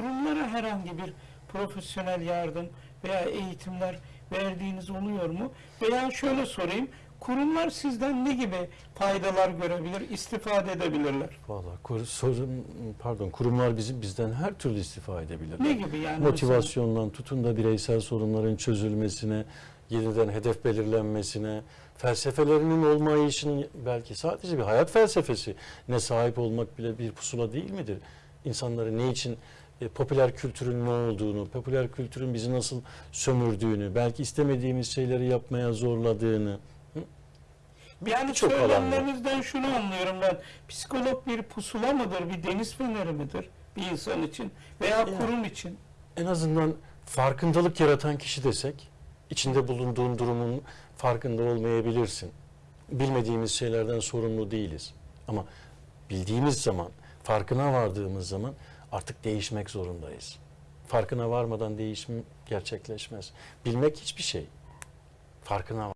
kurumlara herhangi bir profesyonel yardım veya eğitimler verdiğiniz oluyor mu? Veya şöyle sorayım, kurumlar sizden ne gibi faydalar görebilir, istifade edebilirler? Valla kur, sorun, pardon kurumlar bizim bizden her türlü istifa edebilirler. Ne gibi yani? Motivasyondan tutun da bireysel sorunların çözülmesine, yeniden hedef belirlenmesine, felsefelerinin olmayışının belki sadece bir hayat felsefesi ne sahip olmak bile bir pusula değil midir? İnsanları ne için e, popüler kültürün ne olduğunu, popüler kültürün bizi nasıl sömürdüğünü, belki istemediğimiz şeyleri yapmaya zorladığını, Yani Çok söylemlerinizden şunu anlıyorum ben. Psikolog bir pusula mıdır, bir deniz feneri midir bir insan için veya Yani. kurum için? en azından farkındalık yaratan kişi desek, içinde bulunduğun durumun farkında olmayabilirsin. Bilmediğimiz şeylerden sorumlu değiliz. Ama bildiğimiz zaman, farkına vardığımız zaman artık değişmek zorundayız. Farkına varmadan değişim gerçekleşmez. Bilmek hiçbir şey. Farkına var.